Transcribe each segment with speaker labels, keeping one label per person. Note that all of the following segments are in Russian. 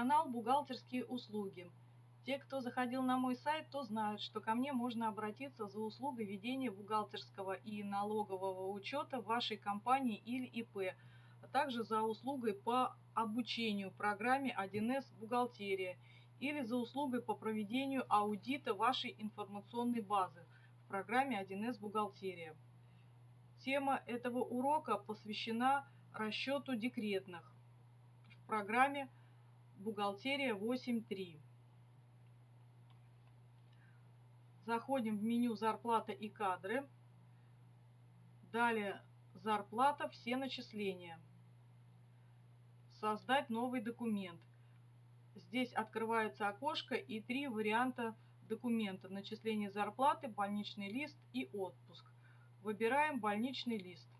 Speaker 1: Канал «Бухгалтерские услуги». Те, кто заходил на мой сайт, то знают, что ко мне можно обратиться за услугой ведения бухгалтерского и налогового учета в вашей компании или ИП, а также за услугой по обучению программе 1С «Бухгалтерия» или за услугой по проведению аудита вашей информационной базы в программе 1С «Бухгалтерия». Тема этого урока посвящена расчету декретных в программе «Бухгалтерия 8.3». Заходим в меню «Зарплата и кадры». Далее «Зарплата. Все начисления». Создать новый документ. Здесь открывается окошко и три варианта документа. Начисление зарплаты, больничный лист и отпуск. Выбираем больничный лист.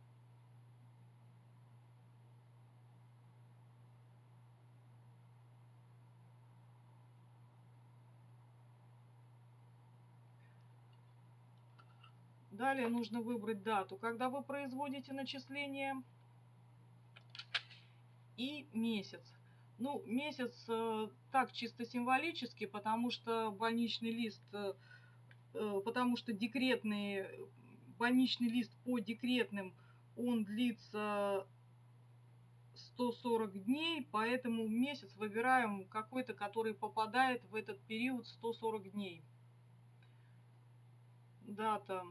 Speaker 1: Далее нужно выбрать дату, когда вы производите начисление и месяц. Ну, месяц э, так чисто символически, потому что больничный лист, э, э, потому что декретный больничный лист по декретным, он длится 140 дней, поэтому месяц выбираем какой-то, который попадает в этот период 140 дней. Дата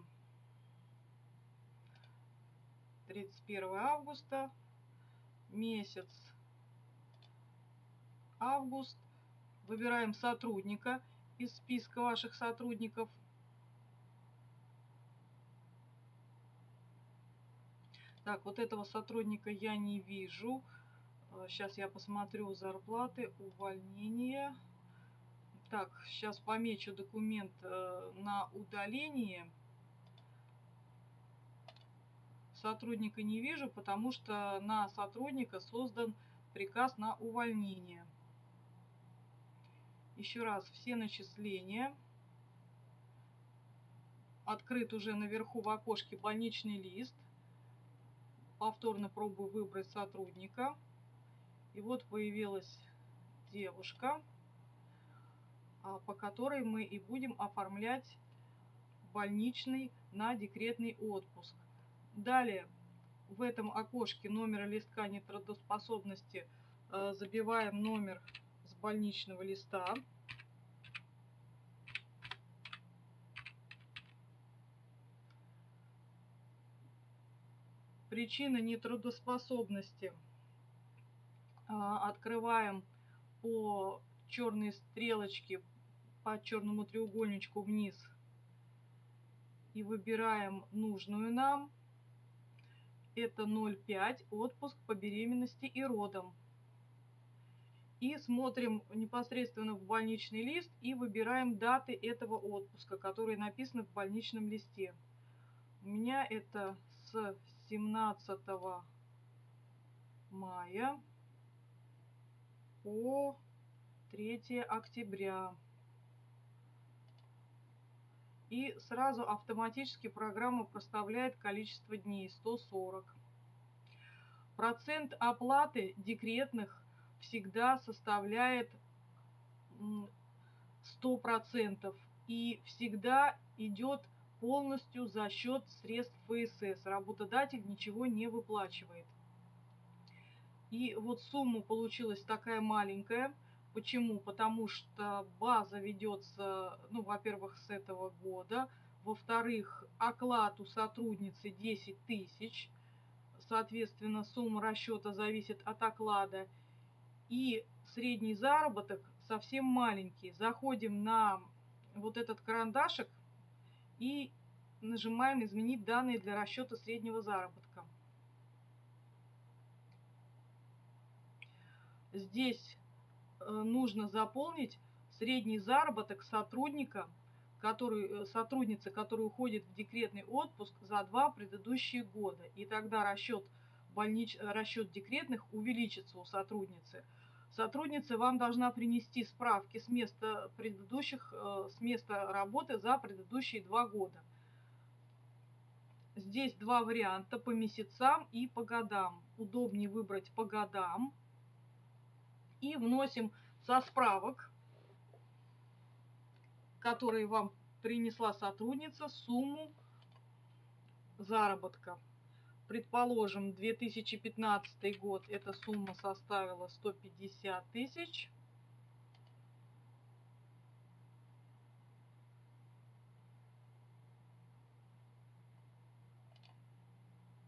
Speaker 1: 31 августа, месяц август. Выбираем сотрудника из списка ваших сотрудников. Так, вот этого сотрудника я не вижу. Сейчас а, я посмотрю зарплаты, увольнение. Так, сейчас помечу документ э, на удаление. Сотрудника не вижу, потому что на сотрудника создан приказ на увольнение. Еще раз, все начисления. Открыт уже наверху в окошке больничный лист повторно пробую выбрать сотрудника. И вот появилась девушка, а, по которой мы и будем оформлять больничный на декретный отпуск. Далее в этом окошке номера листка нетрудоспособности а, забиваем номер с больничного листа. Причина нетрудоспособности. А, открываем по черной стрелочке, по черному треугольничку вниз и выбираем нужную нам. Это 0,5 отпуск по беременности и родам. И смотрим непосредственно в больничный лист и выбираем даты этого отпуска, которые написаны в больничном листе. У меня это с 17 мая по 3 октября. И сразу автоматически программа проставляет количество дней 140. Процент оплаты декретных всегда составляет 100% и всегда идет полностью за счет средств ФСС. Работодатель ничего не выплачивает. И вот сумма получилась такая маленькая. Почему? Потому что база ведется, ну, во-первых, с этого года. Во-вторых, оклад у сотрудницы 10 тысяч. Соответственно, сумма расчета зависит от оклада. И средний заработок совсем маленький. Заходим на вот этот карандашик, и нажимаем «Изменить данные для расчета среднего заработка». Здесь нужно заполнить средний заработок сотрудника, который, э, сотрудницы, которая уходит в декретный отпуск за два предыдущие года. И тогда расчет, больнич, расчет декретных увеличится у сотрудницы. Сотрудница вам должна принести справки с места предыдущих, э, с места работы за предыдущие два года. Здесь два варианта по месяцам и по годам. Удобнее выбрать по годам. И вносим со справок, которые вам принесла сотрудница, сумму заработка. Предположим, 2015 год эта сумма составила 150 тысяч.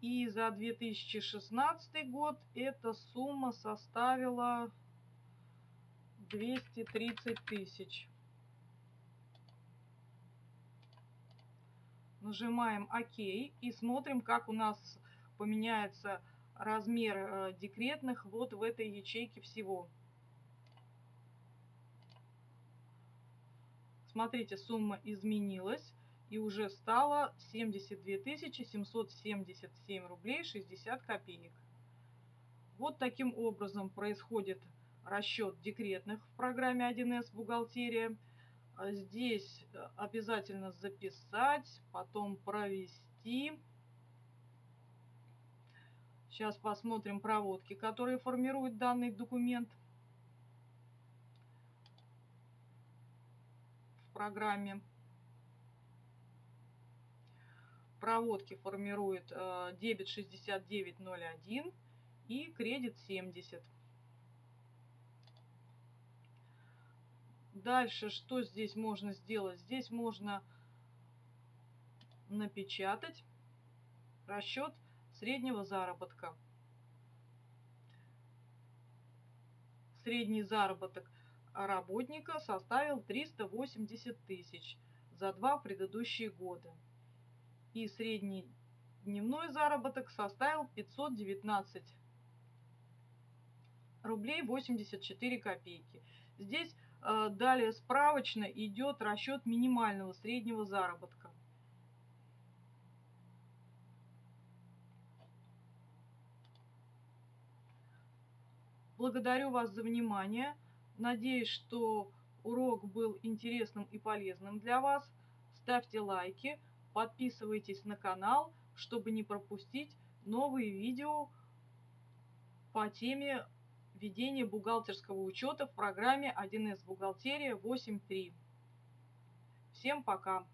Speaker 1: И за 2016 год эта сумма составила 230 тысяч. Нажимаем ОК и смотрим, как у нас поменяется размер э, декретных вот в этой ячейке всего. Смотрите, сумма изменилась и уже стало 72 777 рублей 60 копеек. Вот таким образом происходит расчет декретных в программе 1С «Бухгалтерия». А здесь э, обязательно записать, потом провести. Сейчас посмотрим проводки, которые формируют данный документ в программе. проводки формирует э, дебет 6901 и кредит 70. Дальше что здесь можно сделать? Здесь можно напечатать расчет среднего заработка. Средний заработок работника составил 380 тысяч за два предыдущие года и средний дневной заработок составил 519 рублей 84 копейки. Здесь далее справочно идет расчет минимального среднего заработка. Благодарю вас за внимание. Надеюсь, что урок был интересным и полезным для вас. Ставьте лайки. Подписывайтесь на канал, чтобы не пропустить новые видео по теме ведения бухгалтерского учета в программе 1С бухгалтерия 8.3. Всем пока!